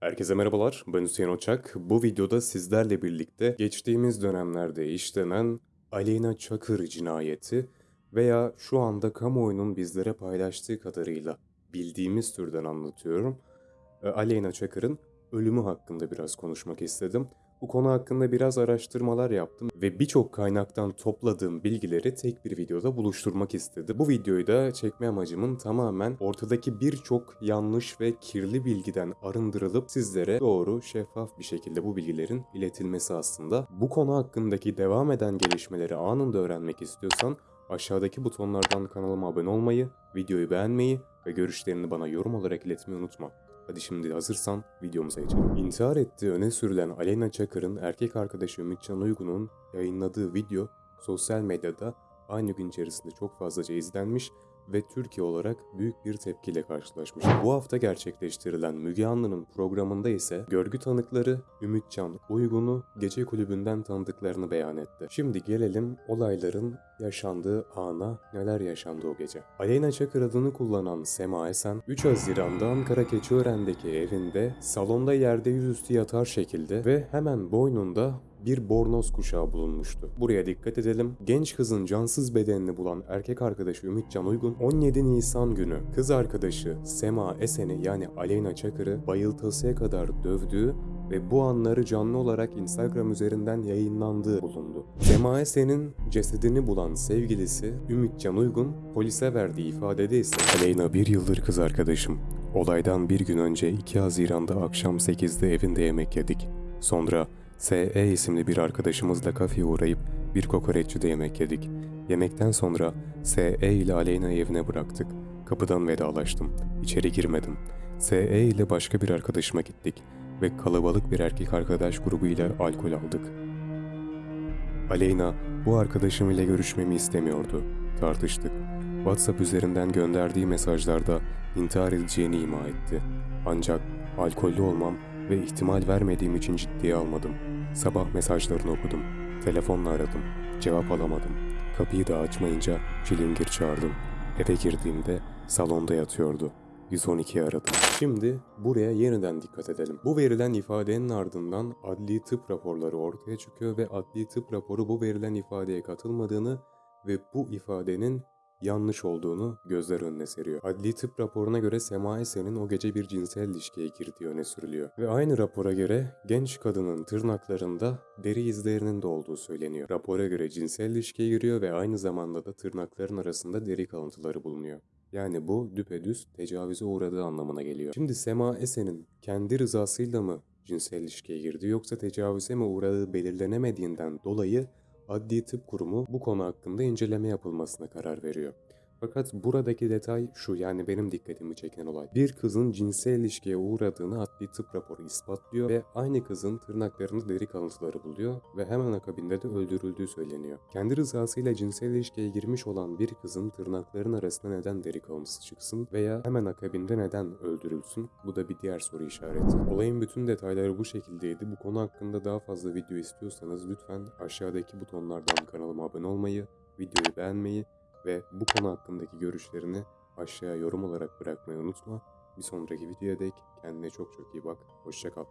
Herkese merhabalar, ben Hüseyin Oçak. Bu videoda sizlerle birlikte geçtiğimiz dönemlerde işlenen Aleyna Çakır cinayeti veya şu anda kamuoyunun bizlere paylaştığı kadarıyla bildiğimiz türden anlatıyorum. E, Aleyna Çakır'ın ölümü hakkında biraz konuşmak istedim. Bu konu hakkında biraz araştırmalar yaptım ve birçok kaynaktan topladığım bilgileri tek bir videoda buluşturmak istedim. Bu videoyu da çekme amacımın tamamen ortadaki birçok yanlış ve kirli bilgiden arındırılıp sizlere doğru, şeffaf bir şekilde bu bilgilerin iletilmesi aslında. Bu konu hakkındaki devam eden gelişmeleri anında öğrenmek istiyorsan aşağıdaki butonlardan kanalıma abone olmayı, videoyu beğenmeyi ve görüşlerini bana yorum olarak iletmeyi unutma. Hadi şimdi hazırsan videomuza geçelim. İntihar ettiği öne sürülen Aleyna Çakır'ın erkek arkadaşı Ümitcan Uygun'un yayınladığı video sosyal medyada aynı gün içerisinde çok fazlaca izlenmiş ve Türkiye olarak büyük bir tepkiyle karşılaşmış. Bu hafta gerçekleştirilen Müge Anlı'nın programında ise görgü tanıkları Ümitcan Uygun'u gece kulübünden tanıdıklarını beyan etti. Şimdi gelelim olayların yaşandığı ana neler yaşandı o gece. Aleyna Çakır adını kullanan Sema Esen 3 Haziran'da Ankara Keçiören'deki evinde salonda yerde yüzüstü yatar şekilde ve hemen boynunda bir bornoz kuşağı bulunmuştu. Buraya dikkat edelim. Genç kızın cansız bedenini bulan erkek arkadaşı Ümitcan Uygun 17 Nisan günü kız arkadaşı Sema Esen'i yani Aleyna Çakır'ı bayıltasıya kadar dövdüğü ve bu anları canlı olarak Instagram üzerinden yayınlandığı bulundu. Sema Esen'in cesedini bulan sevgilisi Ümitcan Uygun polise verdiği ifadede ise Aleyna bir yıldır kız arkadaşım. Olaydan bir gün önce 2 Haziran'da akşam 8'de evinde yemek yedik. Sonra S.E. isimli bir arkadaşımızla kafeye uğrayıp bir kokoreççide yemek yedik. Yemekten sonra S.E. ile Aleyna'yı evine bıraktık. Kapıdan vedalaştım. İçeri girmedim. S.E. ile başka bir arkadaşıma gittik ve kalabalık bir erkek arkadaş grubuyla alkol aldık. Aleyna bu arkadaşım ile görüşmemi istemiyordu. Tartıştık. WhatsApp üzerinden gönderdiği mesajlarda intihar edeceğini ima etti. Ancak alkollü olmam ve ihtimal vermediğim için ciddiye almadım. Sabah mesajlarını okudum. Telefonla aradım. Cevap alamadım. Kapıyı da açmayınca çilingir çağırdım. Eve girdiğimde salonda yatıyordu. 112 aradım. Şimdi buraya yeniden dikkat edelim. Bu verilen ifadenin ardından adli tıp raporları ortaya çıkıyor ve adli tıp raporu bu verilen ifadeye katılmadığını ve bu ifadenin yanlış olduğunu gözler önüne seriyor. Adli tıp raporuna göre Sema Esen'in o gece bir cinsel ilişkiye girdiği öne sürülüyor. Ve aynı rapora göre genç kadının tırnaklarında deri izlerinin de olduğu söyleniyor. Rapora göre cinsel ilişkiye giriyor ve aynı zamanda da tırnakların arasında deri kalıntıları bulunuyor. Yani bu düpedüz tecavüze uğradığı anlamına geliyor. Şimdi Sema Esen'in kendi rızasıyla mı cinsel ilişkiye girdi yoksa tecavüze mi uğradığı belirlenemediğinden dolayı Adli Tıp Kurumu bu konu hakkında inceleme yapılmasına karar veriyor. Fakat buradaki detay şu yani benim dikkatimi çeken olay. Bir kızın cinsel ilişkiye uğradığını adli tıp raporu ispatlıyor ve aynı kızın tırnaklarında deri kalıntıları buluyor ve hemen akabinde de öldürüldüğü söyleniyor. Kendi rızasıyla cinsel ilişkiye girmiş olan bir kızın tırnakların arasında neden deri kalıntısı çıksın veya hemen akabinde neden öldürülsün? Bu da bir diğer soru işareti. Olayın bütün detayları bu şekildeydi. Bu konu hakkında daha fazla video istiyorsanız lütfen aşağıdaki butonlardan kanalıma abone olmayı, videoyu beğenmeyi ve bu konu hakkındaki görüşlerini aşağıya yorum olarak bırakmayı unutma. Bir sonraki videoya dek kendine çok çok iyi bak. Hoşçakal.